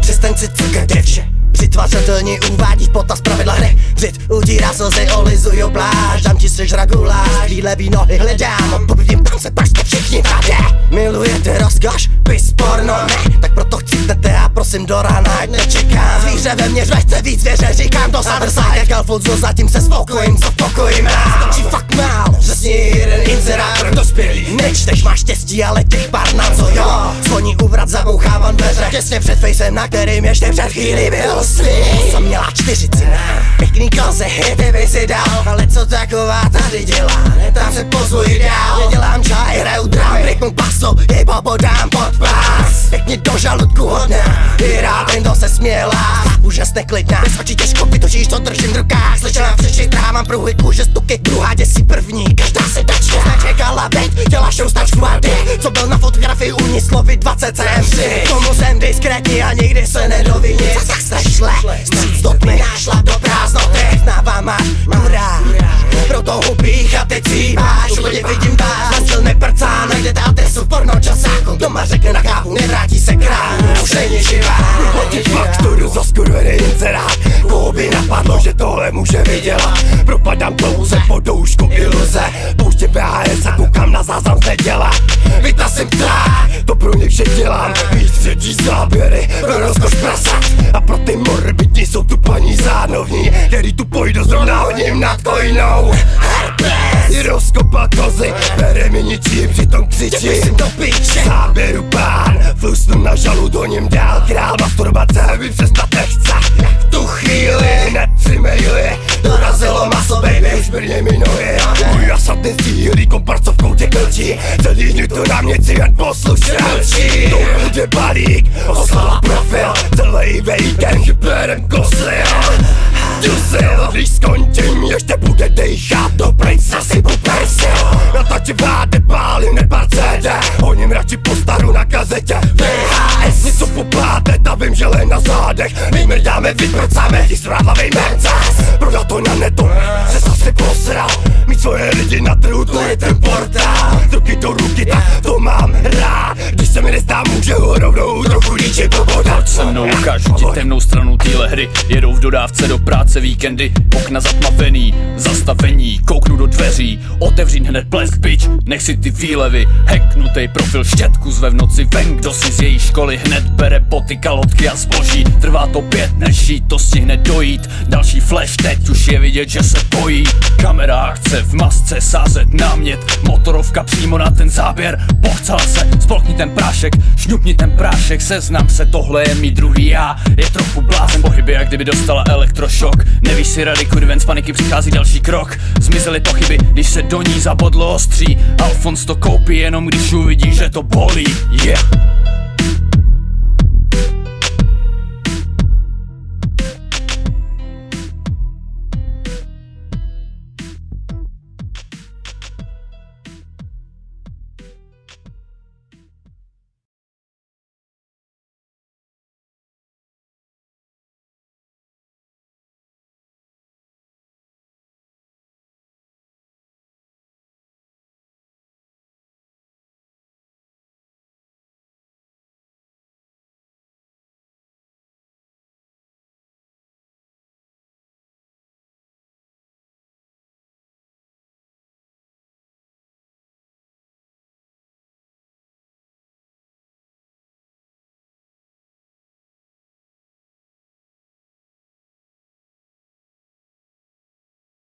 Přestaň si cukat vše Přitvářatelně uvádí v potaz pravidla hry Vždyť udírá slzy, olizuju pláž Dám ti sežra guláš, chvíle nohy hledám Odpovědím tam se, pak jste všichni tady Milujete rozkoš, pis porno ne. Tak proto chcípnete a prosím do rána, ať nečekám. Zvíře ve mně chce víc věře, říkám to sadrsa Jak Alfonso, zatím se spokojím, co pokojím rád Stačí fakt mál, přesně jeden inzerát pro dospělý. Nečteš, máš štěstí, ale těch pár na co Těsně před fejsem, na kterým ještě před chvíli byl svý Jsem měla čtyřicina Pěkný koze, hity by si dal Ale co taková tady dělá? Netám se pozuji dál. Nedělám čaj, hraju drum, ryknu basu Jej popodám pod pás. Pěkně do žaludku hodná I rád jen to se směla. Jste klidná Bez očí těžko vytočíš, to držím v rukách. Slyšela přeši, trhávám pruhy, kůže, stuky Druhá děsí první, každá se dačka Nečekala, veď, děláš show stačku a ty Co byl na fotografii u ní slovy 20 cm Tomu jsem diskrétní a nikdy se nedoví nic Tak se šle, stříc do tmy Šla do prázdnoty, znává máš kurá Proto hubích a teď cíváš Úplně vidím vás, manžel neprcá Najdete adresu v pornočasáku Doma řekne na kávu, nevrátí se král. Už není živá. Platit fakturu za skurvený inzerát. Koho by napadlo, že tohle může vydělat? Propadám dlouze po doušku iluze Pouště VHS a koukám na záznam z neděle Pojdu zrovna hodím nad kojnou Herpes Rozkopat kozy, bere mi ničím, přitom křičí Jsem do píče Záběru pán, flusnu na žalu do něm dál Král. Masturbace mi přestat nechce. V tu chvíli hned tři maily Dorazilo maso baby, už brně mi nohy Můj asatný stílý komparco v koutě klčí. Celý dny to na mě jen poslušně mlčí To bude balík, oslala profil Celý weekend. Hyperem kosil když skončím, ještě bude dejchat Do prince si popersil Natačováte pály, nepár CD Honím radši postaru na kazetě. VHS, něco popáte, ta vím, že na zádech. My mrdáme, vyprcáme, ti strádlavej mercas Prodat to na netu, se zase posral Mít svoje lidi na trhu, to je ten portál. Ruky do ruky, tak to mám rád. Když se mi nezdá, může ho rovnou trochu líčit pobodat Se mnou ukážu ti temnou stranu téhle hry. Jedou v dodávce do práce víkendy. Okna zatmavený, zastavení. Kouknu do dveří, otevřít hned blesk pič. Nech si ty výlevy, hacknutej profil Štětku zve v noci ven, kdo si z její školy Hned bere boty, kalotky a zboží? Trvá to pět, než jí to stihne dojít. Další flash, teď už je vidět, že se bojí. Kamera chce v masce sázet námět. Motorovka přímo na ten záběr. Pochcela se, spolkni ten prášek Šňupni ten prášek, seznam se, tohle je mý druhý já. Je trochu blázen, pohyby, jak kdyby dostala elektrošok. Nevíš si rady, kudy ven z paniky přichází další krok. Zmizely pochyby, když se do ní zabodlo ostří. Alfons to koupí jenom když uvidí, že to bolí. Yeah